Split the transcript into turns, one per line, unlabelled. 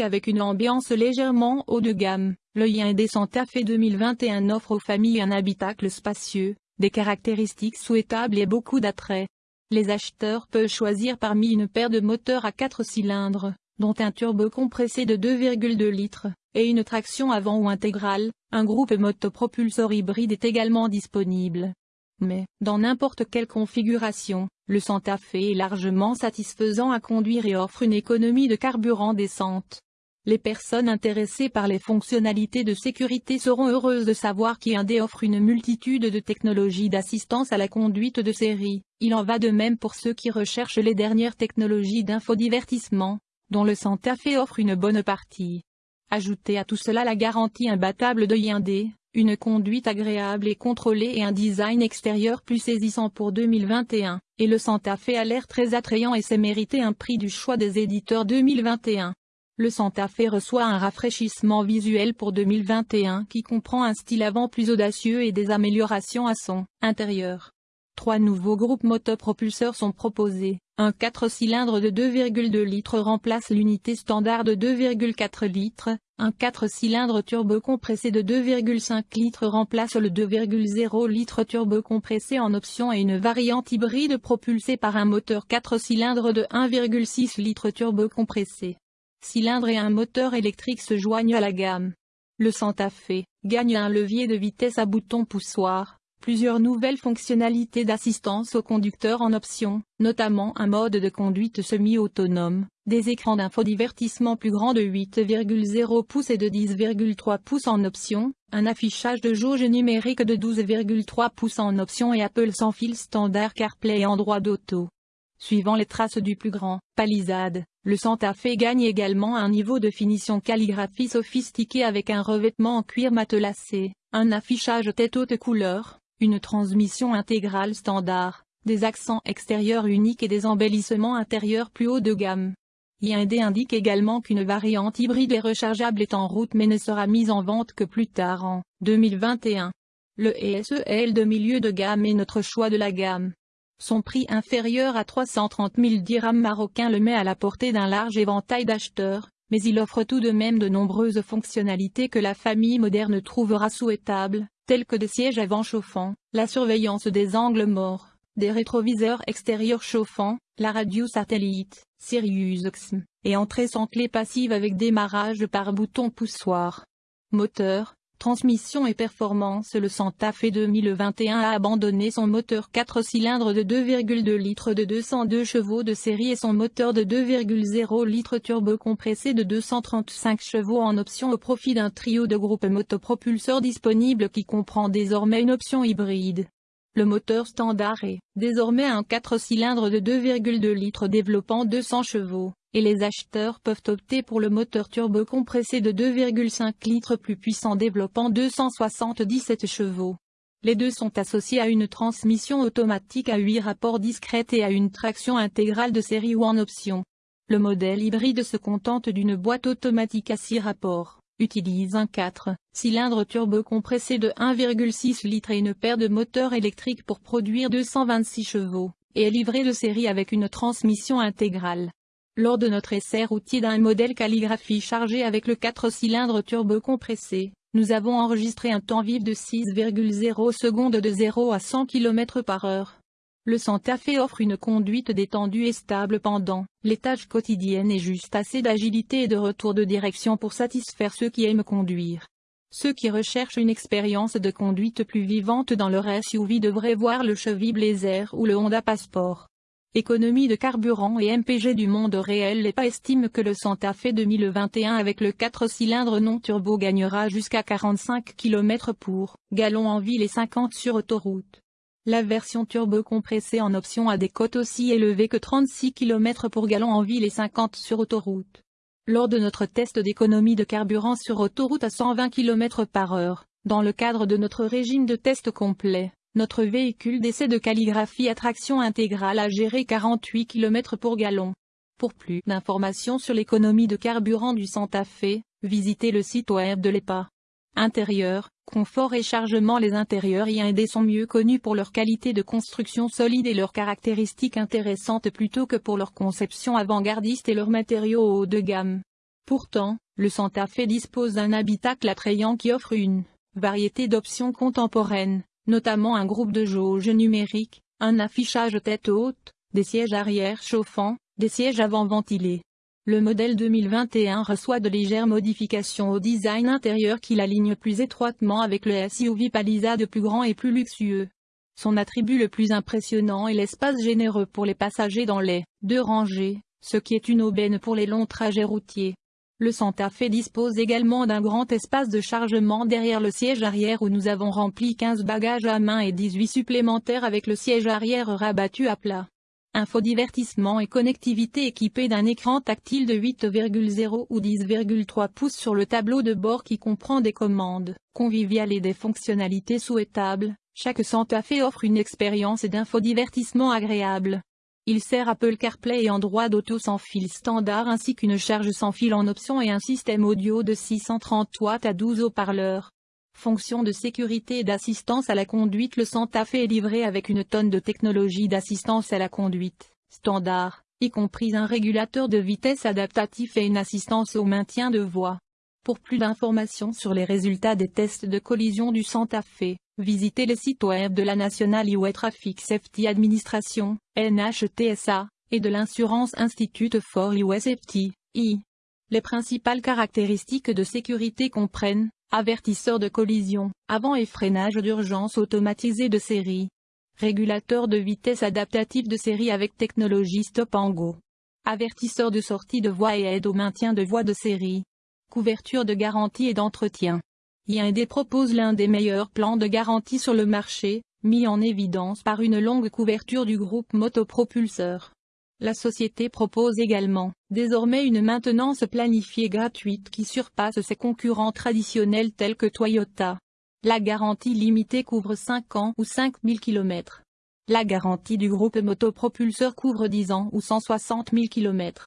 avec une ambiance légèrement haut de gamme, le Hyundai Santa Fe 2021 offre aux familles un habitacle spacieux, des caractéristiques souhaitables et beaucoup d'attrait. Les acheteurs peuvent choisir parmi une paire de moteurs à 4 cylindres, dont un turbo compressé de 2,2 litres, et une traction avant ou intégrale, un groupe motopropulseur hybride est également disponible. Mais, dans n'importe quelle configuration, le Santa Fe est largement satisfaisant à conduire et offre une économie de carburant décente. Les personnes intéressées par les fonctionnalités de sécurité seront heureuses de savoir qu'Hyundai offre une multitude de technologies d'assistance à la conduite de série. Il en va de même pour ceux qui recherchent les dernières technologies d'infodivertissement, dont le Santa Fe offre une bonne partie. Ajoutez à tout cela la garantie imbattable de Hyundai, une conduite agréable et contrôlée et un design extérieur plus saisissant pour 2021, et le Santa Fe a l'air très attrayant et s'est mérité un prix du choix des éditeurs 2021. Le Santa Fe reçoit un rafraîchissement visuel pour 2021 qui comprend un style avant plus audacieux et des améliorations à son intérieur. Trois nouveaux groupes motopropulseurs sont proposés. Un 4 cylindres de 2,2 litres remplace l'unité standard de 2,4 litres, un 4 cylindres turbo compressé de 2,5 litres remplace le 2,0 litres turbo compressé en option et une variante hybride propulsée par un moteur 4 cylindres de 1,6 litres turbo compressé cylindre et un moteur électrique se joignent à la gamme. Le Santa Fe gagne un levier de vitesse à bouton poussoir, plusieurs nouvelles fonctionnalités d'assistance au conducteur en option, notamment un mode de conduite semi-autonome, des écrans d'infodivertissement plus grands de 8,0 pouces et de 10,3 pouces en option, un affichage de jauge numérique de 12,3 pouces en option et Apple sans fil standard CarPlay en droit d'auto. Suivant les traces du plus grand, Palisade, le Santa Fe gagne également un niveau de finition calligraphie sophistiqué avec un revêtement en cuir matelassé, un affichage tête haute couleur, une transmission intégrale standard, des accents extérieurs uniques et des embellissements intérieurs plus haut de gamme. Hyundai indique également qu'une variante hybride et rechargeable est en route mais ne sera mise en vente que plus tard en 2021. Le ESEL de milieu de gamme est notre choix de la gamme. Son prix inférieur à 330 000 dirhams marocains le met à la portée d'un large éventail d'acheteurs, mais il offre tout de même de nombreuses fonctionnalités que la famille moderne trouvera souhaitables, telles que des sièges avant chauffants, la surveillance des angles morts, des rétroviseurs extérieurs chauffants, la radio satellite, Sirius XM, et entrée sans clé passive avec démarrage par bouton poussoir. Moteur, Transmission et performance Le Santa Fe 2021 a abandonné son moteur 4 cylindres de 2,2 litres de 202 chevaux de série et son moteur de 2,0 litres turbo compressé de 235 chevaux en option au profit d'un trio de groupes motopropulseurs disponibles qui comprend désormais une option hybride. Le moteur standard est, désormais un 4 cylindres de 2,2 litres développant 200 chevaux et les acheteurs peuvent opter pour le moteur turbo compressé de 2,5 litres plus puissant développant 277 chevaux. Les deux sont associés à une transmission automatique à 8 rapports discrète et à une traction intégrale de série ou en option. Le modèle hybride se contente d'une boîte automatique à 6 rapports, utilise un 4 cylindres turbo compressé de 1,6 litres et une paire de moteurs électriques pour produire 226 chevaux, et est livré de série avec une transmission intégrale. Lors de notre essai routier d'un modèle calligraphie chargé avec le 4 cylindres turbo compressé, nous avons enregistré un temps vif de 6,0 secondes de 0 à 100 km par heure. Le Santa Fe offre une conduite détendue et stable pendant les tâches quotidiennes et juste assez d'agilité et de retour de direction pour satisfaire ceux qui aiment conduire. Ceux qui recherchent une expérience de conduite plus vivante dans leur SUV devraient voir le Chevy Blazer ou le Honda Passport. Économie de carburant et MPG du monde réel l'EPA estime que le Santa Fe 2021 avec le 4 cylindres non turbo gagnera jusqu'à 45 km pour gallon en ville et 50 sur autoroute. La version turbo compressée en option a des cotes aussi élevées que 36 km pour gallon en ville et 50 sur autoroute. Lors de notre test d'économie de carburant sur autoroute à 120 km par heure, dans le cadre de notre régime de test complet, notre véhicule d'essai de calligraphie à traction intégrale a géré 48 km pour gallon. Pour plus d'informations sur l'économie de carburant du Santa Fe, visitez le site web de l'EPA. Intérieur, confort et chargement Les intérieurs I&D sont mieux connus pour leur qualité de construction solide et leurs caractéristiques intéressantes plutôt que pour leur conception avant-gardiste et leurs matériaux haut de gamme. Pourtant, le Santa Fe dispose d'un habitacle attrayant qui offre une variété d'options contemporaines, notamment un groupe de jauge numérique, un affichage tête haute, des sièges arrière chauffants, des sièges avant ventilés. Le modèle 2021 reçoit de légères modifications au design intérieur qui l'aligne plus étroitement avec le SUV Palisade plus grand et plus luxueux. Son attribut le plus impressionnant est l'espace généreux pour les passagers dans les deux rangées, ce qui est une aubaine pour les longs trajets routiers. Le Santa Fe dispose également d'un grand espace de chargement derrière le siège arrière où nous avons rempli 15 bagages à main et 18 supplémentaires avec le siège arrière rabattu à plat. Infodivertissement et connectivité équipée d'un écran tactile de 8,0 ou 10,3 pouces sur le tableau de bord qui comprend des commandes conviviales et des fonctionnalités souhaitables, chaque Santa Fe offre une expérience d'infodivertissement agréable. Il sert Apple CarPlay et Android Auto sans fil standard ainsi qu'une charge sans fil en option et un système audio de 630 watts à 12 haut-parleurs. Fonction de sécurité et d'assistance à la conduite Le Santa Fe est livré avec une tonne de technologie d'assistance à la conduite, standard, y compris un régulateur de vitesse adaptatif et une assistance au maintien de voie. Pour plus d'informations sur les résultats des tests de collision du Santa Fe, visitez le site web de la National Highway Traffic Safety Administration, NHTSA, et de l'Insurance Institute for Highway Safety, I. Les principales caractéristiques de sécurité comprennent, avertisseur de collision, avant et freinage d'urgence automatisé de série, régulateur de vitesse adaptatif de série avec technologie Stop Go, avertisseur de sortie de voie et aide au maintien de voie de série, couverture de garantie et d'entretien. IND propose l'un des meilleurs plans de garantie sur le marché, mis en évidence par une longue couverture du groupe motopropulseur. La société propose également, désormais une maintenance planifiée gratuite qui surpasse ses concurrents traditionnels tels que Toyota. La garantie limitée couvre 5 ans ou 5000 km. La garantie du groupe motopropulseur couvre 10 ans ou 160 000 km.